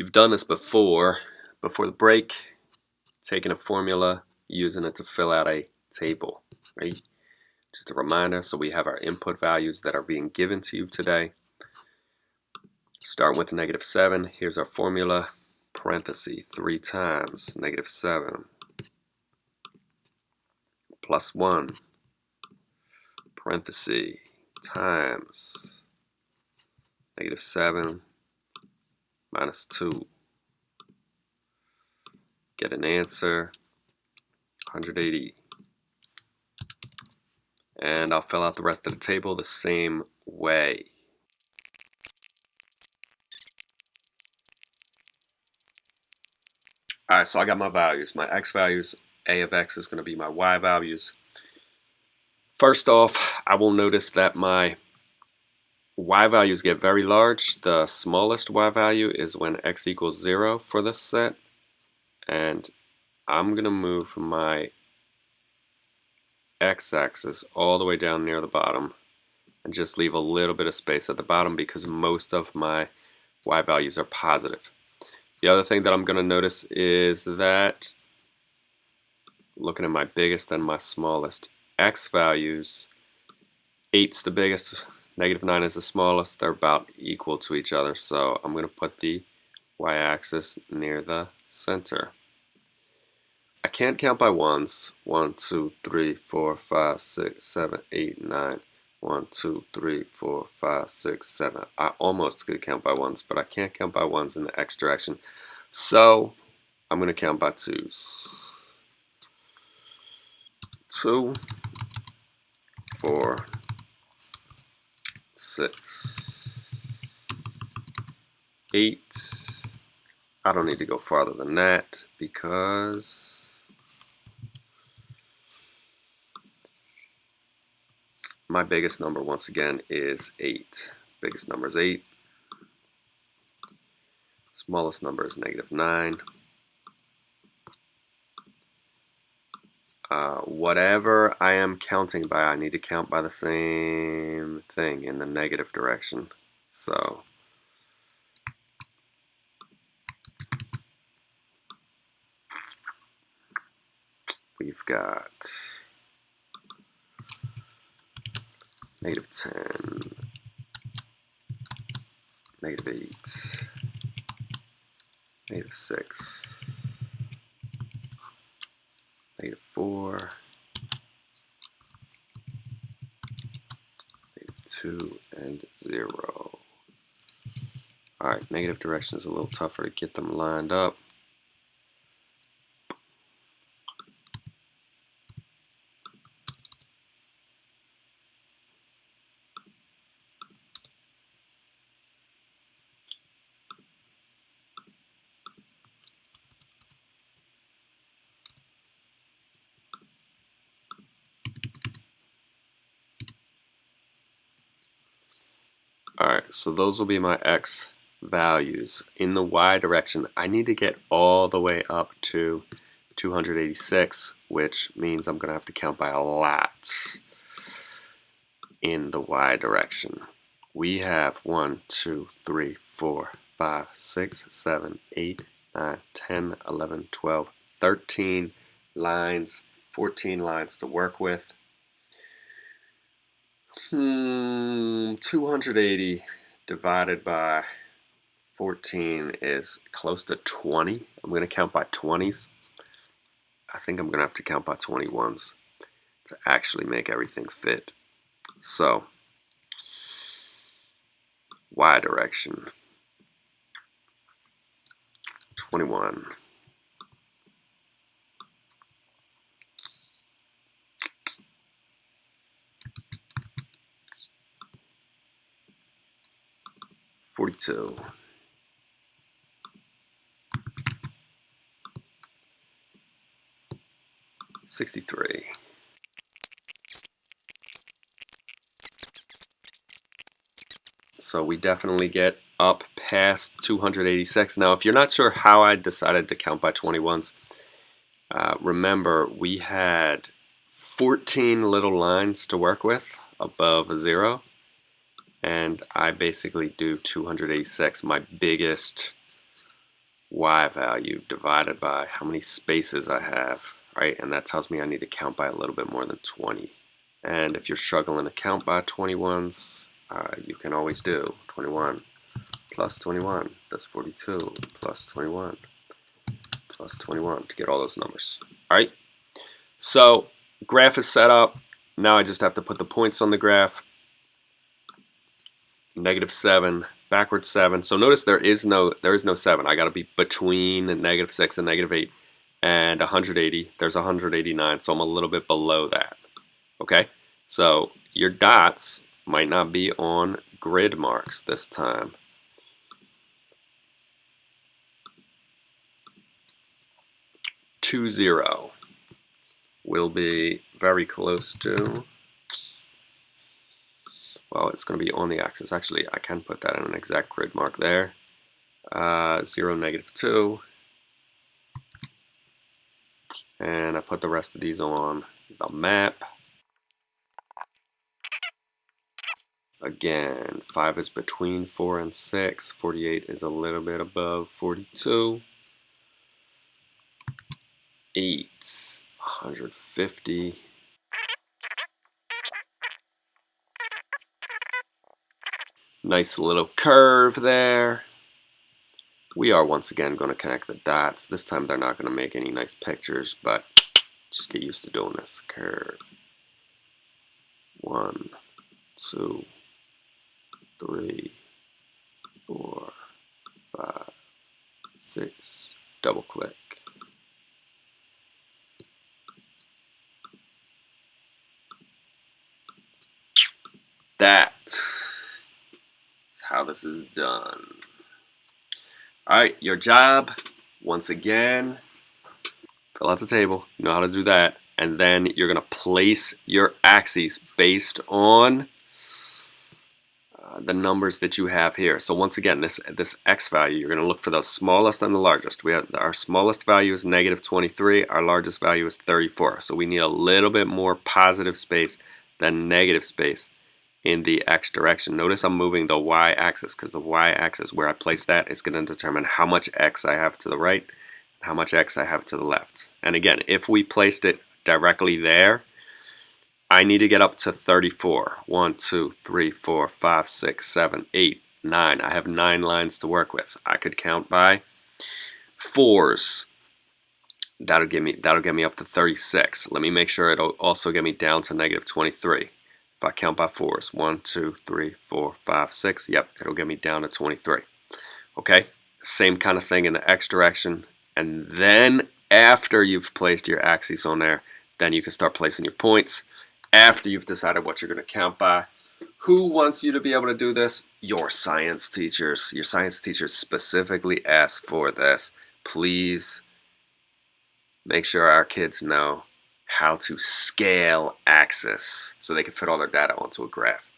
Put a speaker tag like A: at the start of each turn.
A: You've done this before, before the break, taking a formula, using it to fill out a table, right? Just a reminder, so we have our input values that are being given to you today. Starting with negative 7, here's our formula, parenthesis, 3 times negative 7 plus 1, parenthesis, times negative 7 minus 2. Get an answer, 180. And I'll fill out the rest of the table the same way. Alright, so I got my values. My x values, a of x is going to be my y values. First off, I will notice that my y values get very large. The smallest y value is when x equals 0 for this set. And I'm going to move my x-axis all the way down near the bottom and just leave a little bit of space at the bottom because most of my y values are positive. The other thing that I'm going to notice is that looking at my biggest and my smallest x values, 8's the biggest, negative 9 is the smallest, they're about equal to each other, so I'm going to put the y-axis near the center. I can't count by ones. 1, 2, 3, 4, 5, 6, 7, 8, 9. 1, 2, 3, 4, 5, 6, 7. I almost could count by ones, but I can't count by ones in the x direction. So I'm going to count by twos. 2, 4, 6, 8. I don't need to go farther than that because my biggest number once again is 8. Biggest number is 8. Smallest number is negative 9. Uh, whatever I am counting by, I need to count by the same thing in the negative direction. So we've got negative 10, negative 8, negative 6, negative 4, negative 2, and 0. Alright, negative direction is a little tougher to get them lined up. Alright, so those will be my x values. In the y direction, I need to get all the way up to 286, which means I'm going to have to count by a lot in the y direction. We have 1, 2, 3, 4, 5, 6, 7, 8, 9, 10, 11, 12, 13 lines, 14 lines to work with. Hmm, 280 divided by 14 is close to 20. I'm going to count by 20s. I think I'm going to have to count by 21s to actually make everything fit. So, y direction, 21. 42. Sixty-three. So we definitely get up past 286. Now, if you're not sure how I decided to count by 21s, uh, remember we had 14 little lines to work with above a zero and I basically do 286, my biggest y value divided by how many spaces I have, right? And that tells me I need to count by a little bit more than 20. And if you're struggling to count by 21s, uh, you can always do 21 plus 21, that's 42, plus 21, plus 21 to get all those numbers. All right, so graph is set up. Now I just have to put the points on the graph. Negative 7, backward 7. So notice there is no there is no 7. I got to be between negative 6 and negative 8 and 180. There's 189, so I'm a little bit below that. Okay, so your dots might not be on grid marks this time. Two zero will be very close to well it's going to be on the axis. Actually I can put that in an exact grid mark there. Uh, 0 negative 2 and I put the rest of these on the map. Again 5 is between 4 and 6 48 is a little bit above 42 8 150 Nice little curve there. We are once again going to connect the dots. This time they're not going to make any nice pictures, but just get used to doing this. Curve. One, two, three, four, five, six. Double click. That how this is done. Alright, your job, once again, fill out the table. You know how to do that. And then you're going to place your axes based on uh, the numbers that you have here. So once again, this this x value, you're going to look for the smallest and the largest. We have Our smallest value is negative 23. Our largest value is 34. So we need a little bit more positive space than negative space in the x direction. Notice I'm moving the y-axis because the y-axis where I place that is going to determine how much x I have to the right how much x I have to the left. And again, if we placed it directly there, I need to get up to 34. 1, 2, 3, 4, 5, 6, 7, 8, 9. I have 9 lines to work with. I could count by fours. That'll give me that'll get me up to 36. Let me make sure it'll also get me down to negative 23. If I count by fours, one, two, three, four, five, six, yep, it'll get me down to 23. Okay, same kind of thing in the x direction. And then after you've placed your axes on there, then you can start placing your points. After you've decided what you're going to count by, who wants you to be able to do this? Your science teachers. Your science teachers specifically ask for this. Please make sure our kids know how to scale axis so they can fit all their data onto a graph.